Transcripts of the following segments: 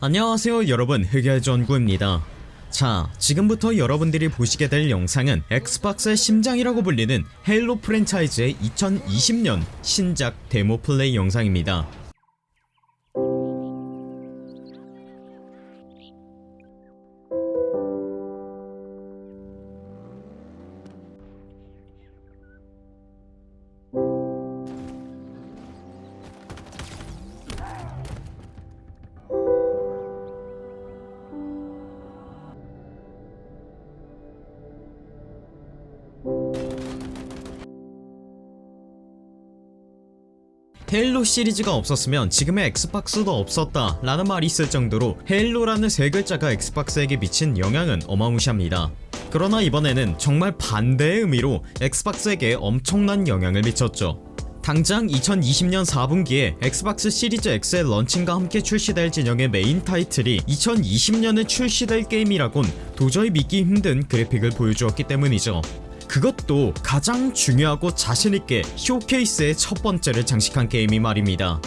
안녕하세요 여러분. 흑열전구입니다. 자 지금부터 여러분들이 보시게 될 영상은 엑스박스의 심장이라고 불리는 헤일로 프랜차이즈의 2020년 신작 데모 플레이 영상입니다 헤일로 시리즈가 없었으면 지금의 엑스박스도 없었다 라는 말이 있을 정도로 헤일로라는 세 글자가 엑스박스에게 미친 영향은 어마무시합니다. 그러나 이번에는 정말 반대의 의미로 엑스박스에게 엄청난 영향을 미쳤죠. 당장 2020년 4분기에 엑스박스 시리즈 X의 launching과 함께 출시될 진영의 메인 타이틀이 2020년에 출시될 게임이라곤 도저히 믿기 힘든 그래픽을 보여주었기 때문이죠 그것도 가장 중요하고 자신있게 쇼케이스의 첫 번째를 장식한 게임이 말입니다.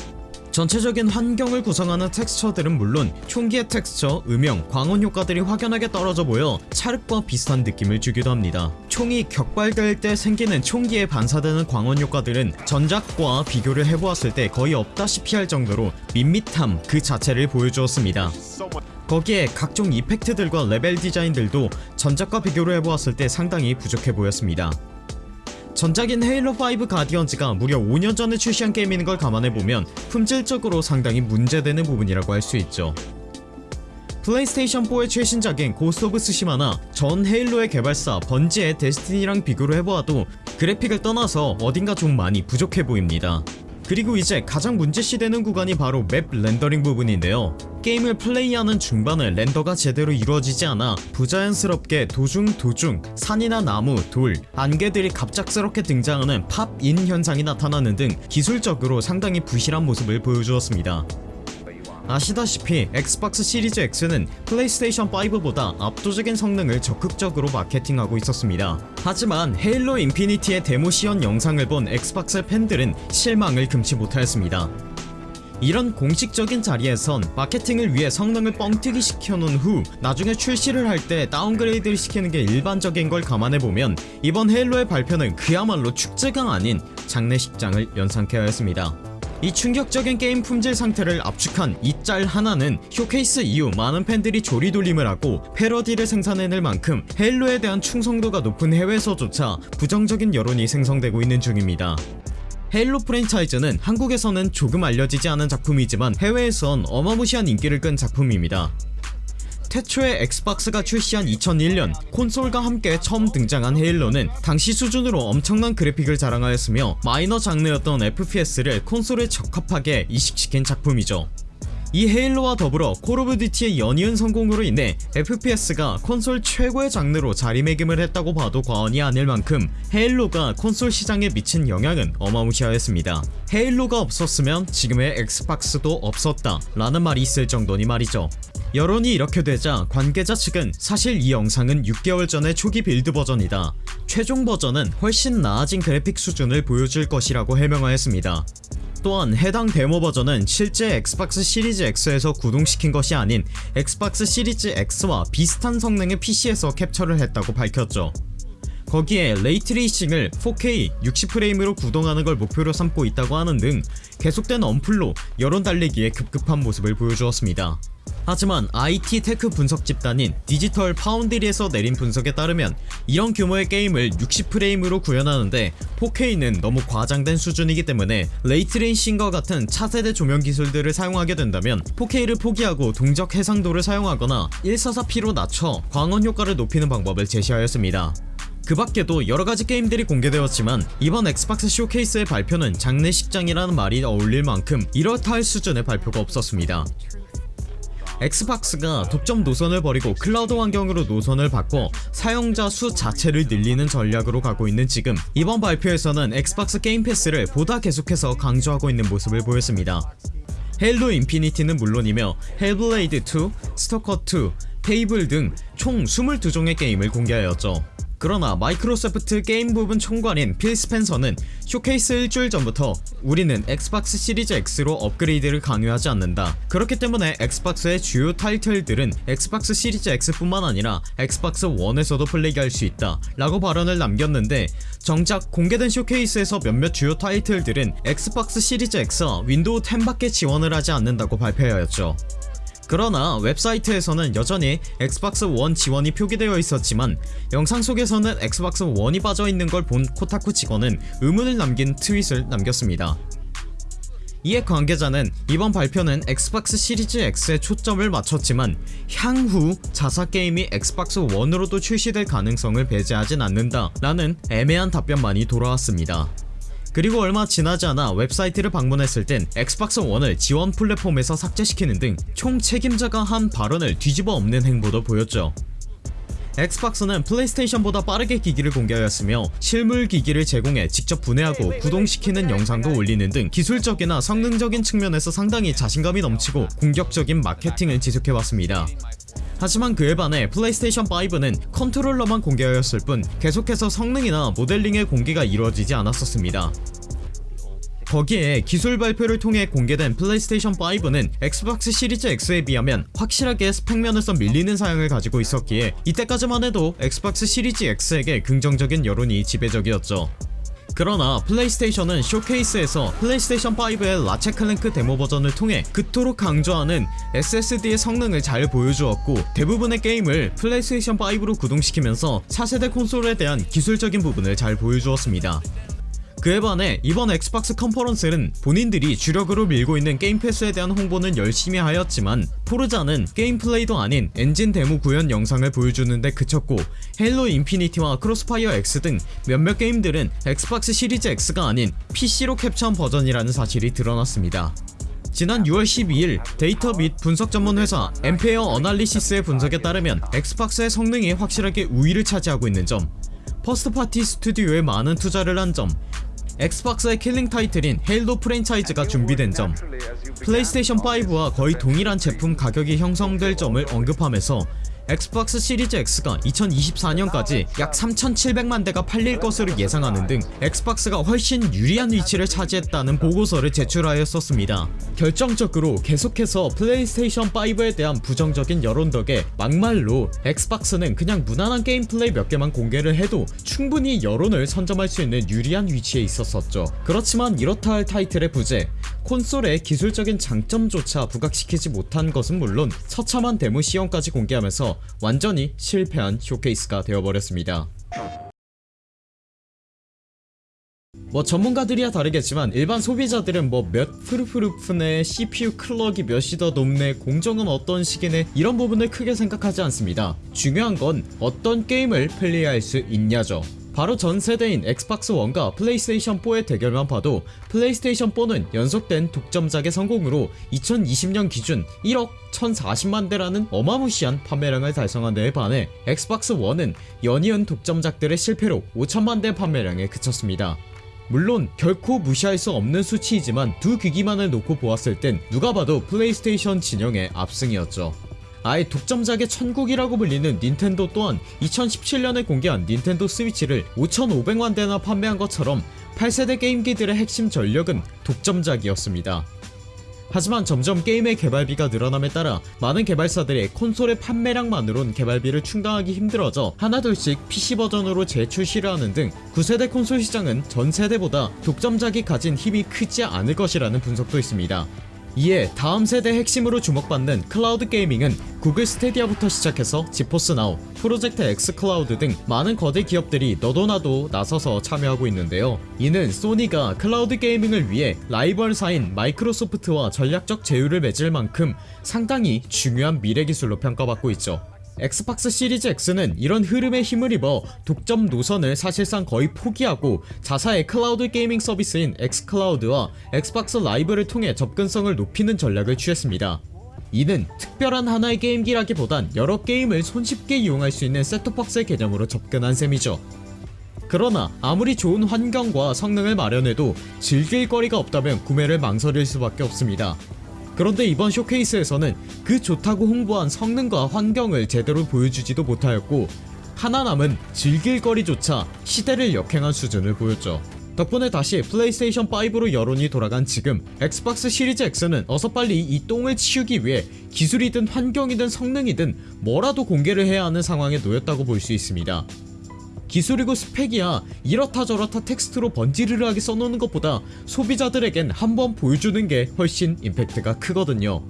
전체적인 환경을 구성하는 텍스처들은 물론 총기의 텍스처, 음영, 광원 효과들이 확연하게 떨어져 보여 찰흙과 비슷한 느낌을 주기도 합니다. 총이 격발될 때 생기는 총기에 반사되는 광원 효과들은 전작과 비교를 해보았을 때 거의 없다시피 할 정도로 밋밋함 그 자체를 보여주었습니다 거기에 각종 effect들과 레벨 디자인들도 전작과 비교를 해보았을 때 상당히 부족해 보였습니다. 전작인 헤일로5 가디언즈가 무려 5년 전에 출시한 게임인 걸 감안해보면 품질적으로 상당히 문제되는 부분이라고 할 수 있죠. 플레이스테이션4의 최신작인 고스트 오브 스시마나 전 헤일로의 개발사 번지의 데스티니랑 비교를 해보아도 그래픽을 떠나서 어딘가 좀 많이 부족해 보입니다 그리고 이제 가장 문제시 되는 구간이 바로 map 렌더링 부분인데요. 게임을 플레이하는 중반에 render가 제대로 이루어지지 않아 부자연스럽게 도중 도중 산이나 나무, 돌, 안개들이 갑작스럽게 등장하는 pop-in 현상이 나타나는 등 기술적으로 상당히 부실한 모습을 보여주었습니다 아시다시피 엑스박스 시리즈 X는 플레이스테이션 5보다 압도적인 성능을 적극적으로 마케팅하고 있었습니다. 하지만 헤일로 인피니티의 데모 시연 영상을 본 엑스박스 팬들은 실망을 금치 못하였습니다. 이런 공식적인 자리에선 마케팅을 위해 성능을 뻥튀기 시켜놓은 후 나중에 출시를 할 때 downgrade를 시키는 게 일반적인 걸 감안해보면 이번 헤일로의 발표는 그야말로 축제가 아닌 장례식장을 연상케 하였습니다 이 충격적인 게임 품질 상태를 압축한 이 짤 하나는 쇼케이스 이후 많은 팬들이 조리돌림을 하고 패러디를 생산해낼 만큼 헤일로에 대한 충성도가 높은 해외에서조차 부정적인 여론이 생성되고 있는 중입니다. 헤일로 프랜차이즈는 한국에서는 조금 알려지지 않은 작품이지만 해외에선 어마무시한 인기를 끈 작품입니다 태초에 엑스박스가 출시한 2001년 콘솔과 함께 처음 등장한 헤일로는 당시 수준으로 엄청난 그래픽을 자랑하였으며 마이너 장르였던 FPS를 콘솔에 적합하게 이식시킨 작품이죠. 이 헤일로와 더불어 콜 오브 듀티의 연이은 성공으로 인해 FPS가 콘솔 최고의 장르로 자리매김을 했다고 봐도 과언이 아닐 만큼 헤일로가 콘솔 시장에 미친 영향은 어마무시하였습니다. 헤일로가 없었으면 지금의 엑스박스도 없었다 라는 말이 있을 정도니 말이죠 여론이 이렇게 되자 관계자 측은 사실 이 영상은 6개월 전의 초기 build 버전이다. 최종 버전은 훨씬 나아진 그래픽 수준을 보여줄 것이라고 해명하였습니다. 또한 해당 데모 버전은 실제 엑스박스 시리즈 X에서 구동시킨 것이 아닌 엑스박스 시리즈 X와 비슷한 성능의 PC에서 캡처를 했다고 밝혔죠. 거기에 ray tracing을 4K 60프레임으로 구동하는 걸 목표로 삼고 있다고 하는 등 계속된 언플로 여론 달래기에 급급한 모습을 보여주었습니다 하지만 IT tech 분석 집단인 디지털 파운드리에서 내린 분석에 따르면 이런 규모의 게임을 60프레임으로 구현하는데 4K는 너무 과장된 수준이기 때문에 ray tracing과 같은 차세대 조명 기술들을 사용하게 된다면 4K를 포기하고 동적 해상도를 사용하거나 1440p로 낮춰 광원 효과를 높이는 방법을 제시하였습니다. 그 밖에도 여러가지 게임들이 공개되었지만 이번 엑스박스 쇼케이스의 발표는 장례식장이라는 말이 어울릴 만큼 이렇다 할 수준의 발표가 없었습니다 엑스박스가 독점 노선을 버리고 클라우드 환경으로 노선을 바꿔 사용자 수 자체를 늘리는 전략으로 가고 있는 지금 이번 발표에서는 엑스박스 게임 패스를 보다 계속해서 강조하고 있는 모습을 보였습니다. 헤일로 인피니티는 물론이며 헬블레이드2, 스토커2, 페이블 등 총 22종의 게임을 공개하였죠 그러나 마이크로소프트 게임 부분 총괄인 필 스펜서는 쇼케이스 일주일 전부터 우리는 엑스박스 시리즈 X로 업그레이드를 강요하지 않는다. 그렇기 때문에 엑스박스의 주요 타이틀들은 엑스박스 시리즈 X뿐만 아니라 엑스박스 1에서도 플레이할 수 있다 라고 발언을 남겼는데 정작 공개된 쇼케이스에서 몇몇 주요 타이틀들은 엑스박스 시리즈 X와 윈도우 10밖에 지원을 하지 않는다고 발표하였죠 그러나 웹사이트에서는 여전히 엑스박스 1 지원이 표기되어 있었지만 영상 속에서는 엑스박스 1이 빠져있는 걸 본 코타쿠 직원은 의문을 남긴 트윗을 남겼습니다. 이에 관계자는 이번 발표는 엑스박스 시리즈 X에 초점을 맞췄지만 향후 자사 게임이 엑스박스 1으로도 출시될 가능성을 배제하진 않는다 라는 애매한 답변만이 돌아왔습니다. 그리고 얼마 지나지 않아 웹사이트를 방문했을 땐 엑스박스 1을 지원 플랫폼에서 삭제시키는 등 총 책임자가 한 발언을 뒤집어 엎는 행보도 보였죠. 엑스박스는 플레이스테이션보다 빠르게 기기를 공개하였으며 실물 기기를 제공해 직접 분해하고 구동시키는 영상도 올리는 등 기술적이나 성능적인 측면에서 상당히 자신감이 넘치고 공격적인 마케팅을 지속해왔습니다. 하지만 그에 반해 플레이스테이션 5는 컨트롤러만 공개하였을 뿐 계속해서 성능이나 모델링의 공개가 이루어지지 않았었습니다. 거기에 기술 발표를 통해 공개된 플레이스테이션 5는 엑스박스 시리즈 X에 비하면 확실하게 스펙 면에서 밀리는 사양을 가지고 있었기에 이때까지만 해도 엑스박스 시리즈 X에게 긍정적인 여론이 지배적이었죠. 그러나 플레이스테이션은 쇼케이스에서 플레이스테이션 5의 라쳇 클랭크 데모 버전을 통해 그토록 강조하는 SSD의 성능을 잘 보여주었고 대부분의 게임을 플레이스테이션 5로 구동시키면서 차세대 콘솔에 대한 기술적인 부분을 잘 보여주었습니다. 그에 반해 이번 엑스박스 컨퍼런스는 본인들이 주력으로 밀고 있는 게임 패스에 대한 홍보는 열심히 하였지만 포르자는 게임 플레이도 아닌 엔진 데모 구현 영상을 보여주는데 그쳤고 헤일로 인피니티와 크로스파이어 X 등 몇몇 게임들은 엑스박스 시리즈 X가 아닌 PC로 캡처한 버전이라는 사실이 드러났습니다. 지난 6월 12일 데이터 및 분석 전문 회사 암페어 애널리시스의 분석에 따르면 엑스박스의 성능이 확실하게 우위를 차지하고 있는 점 first party 스튜디오에 많은 투자를 한 점 엑스박스의 killing title인 헤일로 프랜차이즈가 준비된 점. 플레이스테이션 5와 거의 동일한 제품 가격이 형성될 점을 언급하면서 엑스박스 시리즈 X가 2024년까지 약 3700만 대가 팔릴 것으로 예상하는 등 엑스박스가 훨씬 유리한 위치를 차지했다는 보고서를 제출하였었습니다. 결정적으로 계속해서 플레이스테이션 5에 대한 부정적인 여론 덕에 막말로 엑스박스는 그냥 무난한 게임 플레이 몇 개만 공개를 해도 충분히 여론을 선점할 수 있는 유리한 위치에 있었었죠. 그렇지만 이렇다 할 타이틀의 부재 콘솔의 기술적인 장점조차 부각시키지 못한 것은 물론 처참한 데모 시연까지 공개하면서 완전히 실패한 쇼케이스가 되어버렸습니다. 뭐 전문가들이야 다르겠지만 일반 소비자들은 뭐 몇 프루프루프네 CPU 클럭이 몇이 더 높네 공정은 어떤 식이네 이런 부분을 크게 생각하지 않습니다 중요한 건 어떤 게임을 플레이할 수 있냐죠 바로 전 세대인 엑스박스 1과 플레이스테이션 4의 대결만 봐도 플레이스테이션 4는 연속된 독점작의 성공으로 2020년 기준 1억 1040만 대라는 어마무시한 판매량을 달성한 데에 반해 엑스박스 1은 연이은 독점작들의 실패로 5천만 대 판매량에 그쳤습니다. 물론 결코 무시할 수 없는 수치이지만 두 기기만을 놓고 보았을 땐 누가 봐도 플레이스테이션 진영의 압승이었죠. 아예 독점작의 천국이라고 불리는 닌텐도 또한 2017년에 공개한 닌텐도 스위치를 5,500만 대나 판매한 것처럼 8세대 게임기들의 핵심 전력은 독점작이었습니다. 하지만 점점 게임의 개발비가 늘어남에 따라 많은 개발사들이 콘솔의 판매량만으론 개발비를 충당하기 힘들어져 하나둘씩 PC 버전으로 재출시를 하는 등 9세대 콘솔 시장은 전 세대보다 독점작이 가진 힘이 크지 않을 것이라는 분석도 있습니다. 이에 다음 세대 핵심으로 주목받는 클라우드 게이밍은 구글 스테디아부터 시작해서 지포스 나우, 프로젝트 X 클라우드 등 많은 거대 기업들이 너도나도 나서서 참여하고 있는데요. 이는 소니가 클라우드 게이밍을 위해 라이벌사인 마이크로소프트와 전략적 제휴를 맺을 만큼 상당히 중요한 미래 기술로 평가받고 있죠. 엑스박스 시리즈 X는 이런 흐름에 힘을 입어 독점 노선을 사실상 거의 포기하고 자사의 클라우드 게이밍 서비스인 엑스클라우드와 엑스박스 라이브를 통해 접근성을 높이는 전략을 취했습니다. 이는 특별한 하나의 게임기라기보단 여러 게임을 손쉽게 이용할 수 있는 셋톱박스의 개념으로 접근한 셈이죠. 그러나 아무리 좋은 환경과 성능을 마련해도 즐길 거리가 없다면 구매를 망설일 수밖에 없습니다. 그런데 이번 쇼케이스에서는 그 좋다고 홍보한 성능과 환경을 제대로 보여주지도 못하였고 하나 남은 즐길 거리조차 시대를 역행한 수준을 보였죠. 덕분에 다시 플레이스테이션 5로 여론이 돌아간 지금 엑스박스 시리즈 X는 어서 빨리 이 똥을 치우기 위해 기술이든 환경이든 성능이든 뭐라도 공개를 해야 하는 상황에 놓였다고 볼 수 있습니다. 기술이고 스펙이야 이렇다 저렇다 텍스트로 번지르르하게 써놓는 것보다 소비자들에겐 한번 보여주는 게 훨씬 임팩트가 크거든요.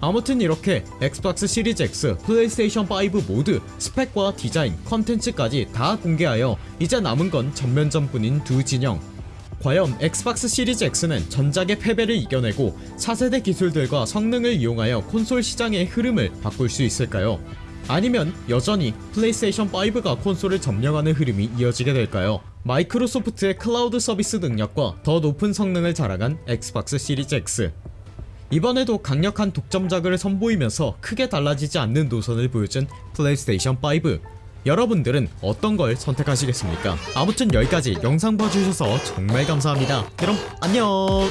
아무튼 이렇게 엑스박스 시리즈 X, 플레이스테이션 5 모두 스펙과 디자인, 컨텐츠까지 다 공개하여 이제 남은 건 전면전 뿐인 두 진영 과연 엑스박스 시리즈 X는 전작의 패배를 이겨내고 4세대 기술들과 성능을 이용하여 콘솔 시장의 흐름을 바꿀 수 있을까요? 아니면 여전히 플레이스테이션 5가 콘솔을 점령하는 흐름이 이어지게 될까요? 마이크로소프트의 클라우드 서비스 능력과 더 높은 성능을 자랑한 엑스박스 시리즈 X 이번에도 강력한 독점작을 선보이면서 크게 달라지지 않는 노선을 보여준 플레이스테이션 5 여러분들은 어떤 걸 선택하시겠습니까? 아무튼 여기까지 영상 봐주셔서 정말 감사합니다 그럼 안녕